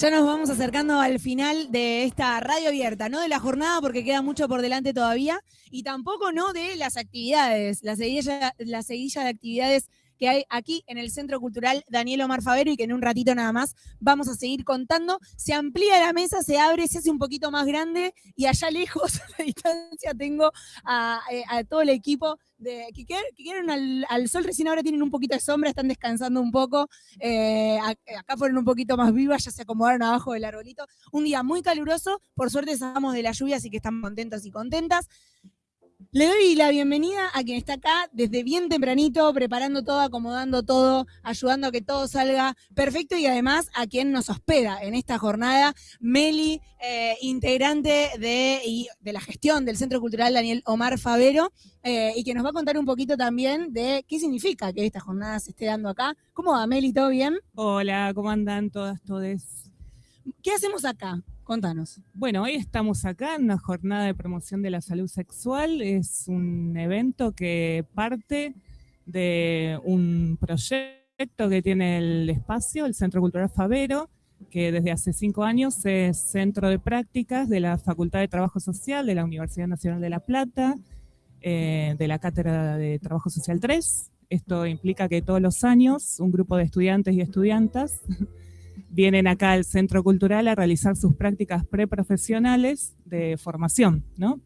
Ya nos vamos acercando al final de esta radio abierta, no de la jornada porque queda mucho por delante todavía, y tampoco no de las actividades, la seguilla, la seguilla de actividades que hay aquí en el Centro Cultural Daniel Omar Favero y que en un ratito nada más vamos a seguir contando. Se amplía la mesa, se abre, se hace un poquito más grande y allá lejos, a la distancia, tengo a, eh, todo el equipo de, que, quieren al, sol, recién ahora tienen un poquito de sombra, están descansando un poco, eh, acá fueron un poquito más vivas, ya se acomodaron abajo del arbolito. Un día muy caluroso, por suerte salamos de la lluvia, así que están contentos y contentas. Le doy la bienvenida a quien está acá desde bien tempranito, preparando todo, acomodando todo, ayudando a que todo salga perfecto y además a quien nos hospeda en esta jornada, Meli, eh, integrante de, de, la gestión del Centro Cultural Daniel Omar Favero, eh, y que nos va a contar un poquito también de qué significa que esta jornada se esté dando acá. ¿Cómo va, Meli? ¿Todo bien? Hola, ¿cómo andan todas, todes? ¿Qué hacemos acá? Contanos. Bueno, hoy estamos acá en una jornada de promoción de la salud sexual. Es un evento que parte de un proyecto que tiene el espacio, el Centro Cultural Favero, que desde hace cinco años es centro de prácticas de la Facultad de Trabajo Social de la Universidad Nacional de La Plata, eh, de la Cátedra de Trabajo Social 3. Esto implica que todos los años un grupo de estudiantes y estudiantas vienen acá al Centro Cultural a realizar sus prácticas preprofesionales de formación, ¿no?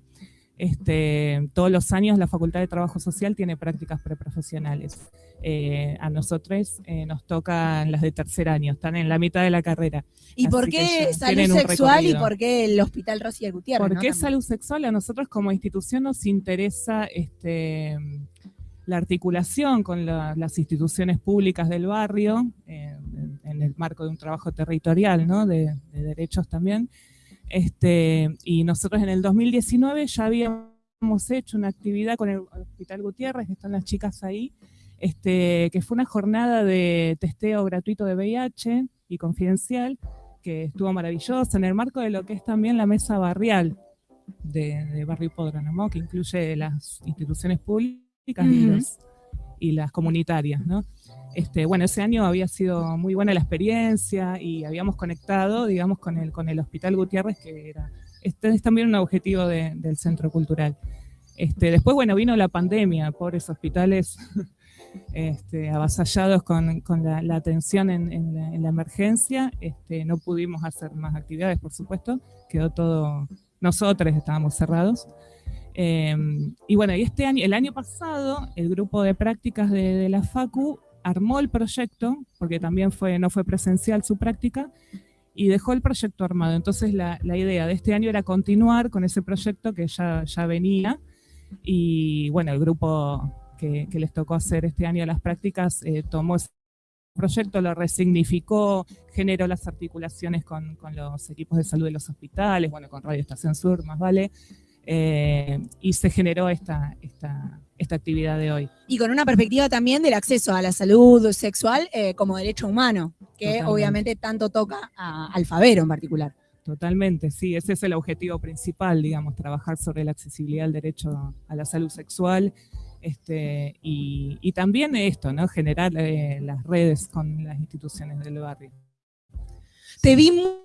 Este, todos los años la Facultad de Trabajo Social tiene prácticas preprofesionales. Eh, a nosotros eh, nos tocan las de tercer año, están en la mitad de la carrera. ¿Y por qué salud sexual y por qué el Hospital Rosy Gutiérrez? ¿Por qué salud sexual? A nosotros como institución nos interesa este, la articulación con las instituciones públicas del barrio, en el marco de un trabajo territorial, ¿no? de, derechos también. Este, y nosotros en el 2019 ya habíamos hecho una actividad con el Hospital Gutiérrez, que están las chicas ahí, este, que fue una jornada de testeo gratuito de VIH y confidencial, que estuvo maravillosa en el marco de lo que es también la mesa barrial de, Barrio Hipódromo, que incluye las instituciones públicas y, las, comunitarias. ¿no? Este, bueno, ese año había sido muy buena la experiencia y habíamos conectado, digamos, con el, con el Hospital Gutiérrez, que era, este es también un objetivo del Centro Cultural. Este, después, bueno, vino la pandemia, pobres hospitales este, avasallados con, la, atención en, la, emergencia. Este, no pudimos hacer más actividades, por supuesto, quedó todo, nosotros estábamos cerrados. Em, y bueno, y este año, el año pasado, el grupo de prácticas de, la FACU armó el proyecto, porque también fue, no fue presencial su práctica, y dejó el proyecto armado. Entonces la, idea de este año era continuar con ese proyecto que ya, ya venía, y bueno, el grupo que, les tocó hacer este año las prácticas eh, tomó ese proyecto, lo resignificó, generó las articulaciones con, con, los equipos de salud de los hospitales, bueno, con Radio Estación Sur, más vale, eh, y se generó esta, esta, esta, actividad de hoy. Y con una perspectiva también del acceso a la salud sexual eh, como derecho humano, que obviamente tanto toca a Alfabero en particular. Totalmente, sí, ese es el objetivo principal, digamos, trabajar sobre la accesibilidad al derecho a la salud sexual este, y, también esto, ¿no? generar eh, las redes con las instituciones del barrio. Te vi muy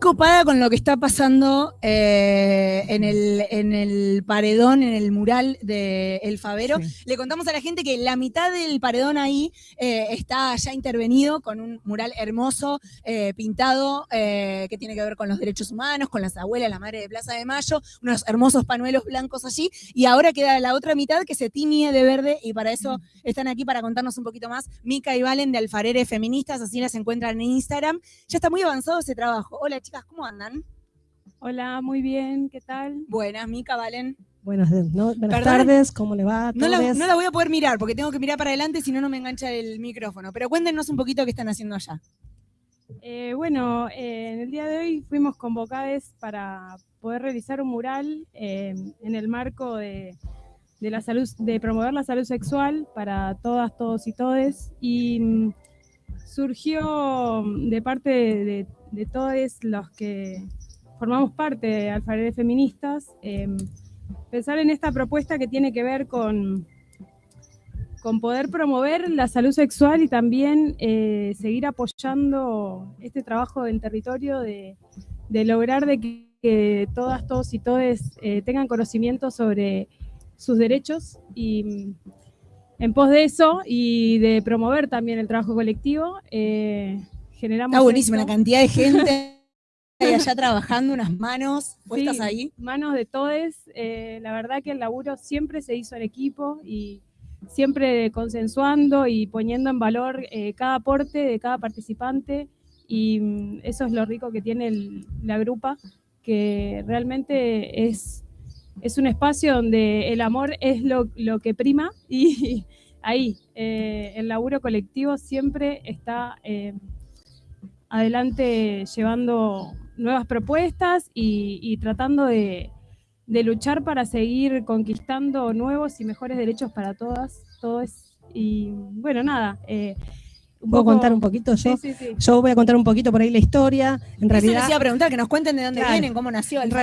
copada con lo que está pasando eh, en, el, en el paredón, en el mural de El Favero. Le contamos a la gente que la mitad del paredón ahí eh, está ya intervenido con un mural hermoso, eh, pintado, que tiene que ver con los derechos humanos, con las abuelas, la madre de Plaza de Mayo, unos hermosos panuelos blancos allí, y ahora queda la otra mitad que se tiñe de verde, y para eso mm. están aquí para contarnos un poquito más Mica y Valen de Alfarere Feministas, así las encuentran en Instagram. Ya está muy avanzado ese trabajo. Hola chicas, ¿cómo andan? Hola, muy bien, ¿qué tal? Buenas, Mica, Valen. Buenas, tardes, ¿cómo le va? No la, no la, voy a poder mirar porque tengo que mirar para adelante, si no, no me engancha el micrófono. Pero cuéntenos un poquito qué están haciendo allá. Eh, bueno, eh, en el día de hoy fuimos convocados para poder realizar un mural eh, en el marco de, la salud, de promover la salud sexual para todas, todos y todes. Y mm, surgió de parte de de todos los que formamos parte de Alfarede Feministas, em, pensar en esta propuesta que tiene que ver con, con poder promover la salud sexual y también eh, seguir apoyando este trabajo en territorio de, lograr de que, todas, todos y todes eh, tengan conocimiento sobre sus derechos y en pos de eso y de promover también el trabajo colectivo, eh, generamos... Está buenísima la cantidad de gente allá trabajando, unas manos puestas ahí. Manos de todos. la verdad que el laburo siempre se hizo en equipo y siempre consensuando y poniendo en valor eh, cada aporte de cada participante y mm, eso es lo rico que tiene la grupa, que realmente es, es un espacio donde el amor es lo, que prima y ahí eh, el laburo colectivo siempre está eh, adelante llevando nuevas propuestas y tratando de, de luchar para seguir conquistando nuevos y mejores derechos para todas, todos. Y bueno, nada. Eh, ¿Puedo contar un poquito yo? Sí, sí, Yo voy a contar un poquito por ahí la historia. En realidad. les iba a preguntar, que nos cuenten de dónde vienen, cómo nació el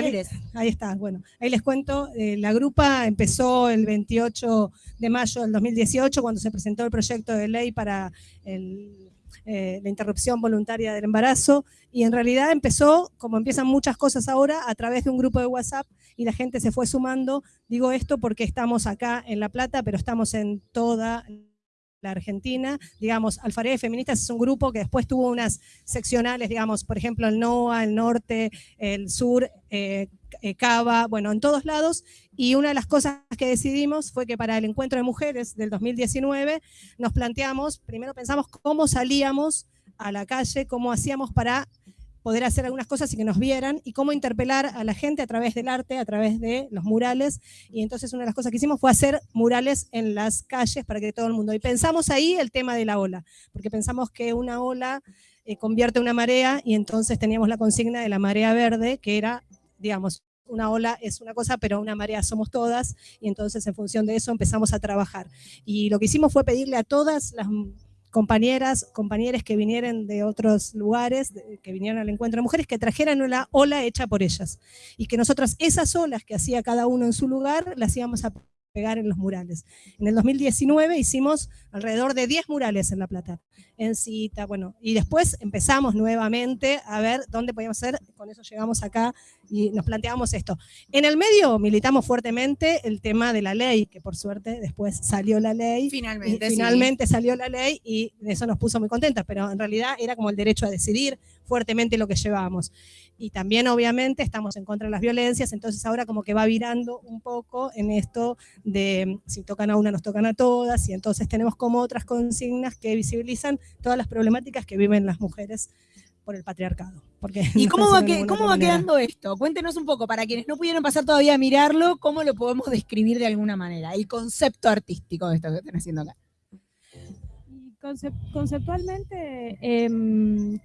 Ahí está, bueno. Ahí les cuento. Eh, la grupa empezó el 28 de mayo del 2018, cuando se presentó el proyecto de ley para el eh, la interrupción voluntaria del embarazo, y en realidad empezó, como empiezan muchas cosas ahora, a través de un grupo de WhatsApp, y la gente se fue sumando. Digo esto porque estamos acá en La Plata, pero estamos en toda la Argentina. Digamos, Alfaredes Feministas es un grupo que después tuvo unas seccionales, digamos, por ejemplo, el NOA, el norte, el sur, eh, eh, Cava, bueno, en todos lados. Y una de las cosas que decidimos fue que para el encuentro de mujeres del 2019 nos planteamos, primero pensamos cómo salíamos a la calle, cómo hacíamos para poder hacer algunas cosas y que nos vieran, y cómo interpelar a la gente a través del arte, a través de los murales. Y entonces una de las cosas que hicimos fue hacer murales en las calles para que todo el mundo... Y pensamos ahí el tema de la ola, porque pensamos que una ola eh, convierte una marea, y entonces teníamos la consigna de la marea verde, que era, digamos, una ola es una cosa, pero una marea somos todas, y entonces en función de eso empezamos a trabajar. Y lo que hicimos fue pedirle a todas las compañeras, compañeros que vinieran de otros lugares, que vinieran al encuentro de mujeres, que trajeran una ola hecha por ellas. Y que nosotros esas olas que hacía cada uno en su lugar, las íbamos a pegar en los murales. En el 2019 hicimos alrededor de 10 murales en La Plata, en cita, bueno, y después empezamos nuevamente a ver dónde podíamos hacer, con eso llegamos acá y nos planteamos esto. En el medio militamos fuertemente el tema de la ley, que por suerte después salió la ley. Finalmente. finalmente salió la ley y eso nos puso muy contentas, pero en realidad era como el derecho a decidir fuertemente lo que llevábamos y también obviamente estamos en contra de las violencias, entonces ahora como que va virando un poco en esto de si tocan a una nos tocan a todas y entonces tenemos como otras consignas que visibilizan todas las problemáticas que viven las mujeres por el patriarcado. Porque ¿Y cómo va, cómo va quedando esto? Cuéntenos un poco, para quienes no pudieron pasar todavía a mirarlo, ¿cómo lo podemos describir de alguna manera? El concepto artístico de esto que están haciendo acá. conceptualmente, em,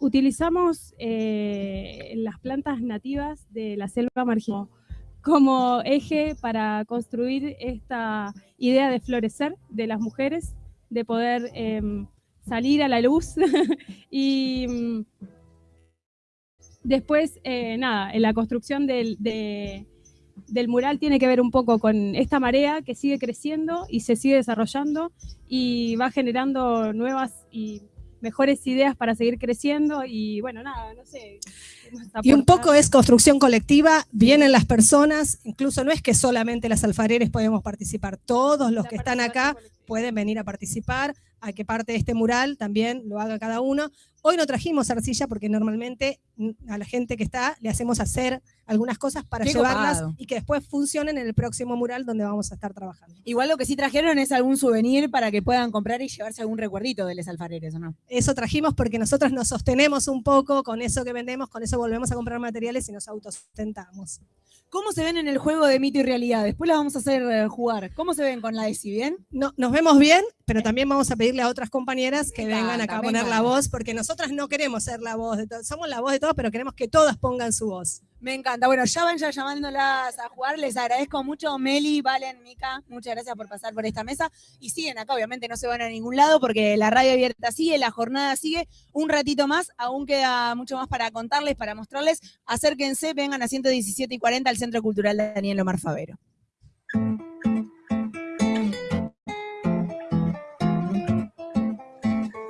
utilizamos eh, las plantas nativas de la selva marginal como eje para construir esta idea de florecer de las mujeres, de poder em, salir a la luz. Y mm, después, eh, nada, en la construcción del, del mural tiene que ver un poco con esta marea que sigue creciendo y se sigue desarrollando y va generando nuevas y mejores ideas para seguir creciendo y bueno, nada, no sé. Y un poco es construcción colectiva, vienen las personas, incluso no es que solamente las alfareres podemos participar, todos los que están acá pueden venir a participar, a que parte de este mural también lo haga cada uno. Hoy no trajimos arcilla porque normalmente a la gente que está le hacemos hacer algunas cosas para llevarlas y que después funcionen en el próximo mural donde vamos a estar trabajando. Igual lo que sí trajeron es algún souvenir para que puedan comprar y llevarse algún recuerdito de Les Alfareres, ¿o no? Eso trajimos porque nosotros nos sostenemos un poco con eso que vendemos, con eso volvemos a comprar materiales y nos autosustentamos. ¿Cómo se ven en el juego de mito y realidad? Después la vamos a hacer eh, jugar. ¿Cómo se ven con la ESI? ¿Bien? No, nos vemos bien, pero también vamos a pedirle a otras compañeras que vengan acá a poner la voz, porque nosotras no queremos ser la voz de todos. Somos la voz de todos, pero queremos que todas pongan su voz. Me encanta. Bueno, ya van ya llamándolas a jugar. Les agradezco mucho, Meli, Valen, Mica. Muchas gracias por pasar por esta mesa. Y siguen acá, obviamente no se van a ningún lado porque la radio abierta sigue, la jornada sigue. Un ratito más, aún queda mucho más para contarles, para mostrarles. Acérquense, vengan a 117 y 40 al Centro Cultural Daniel Omar Favero.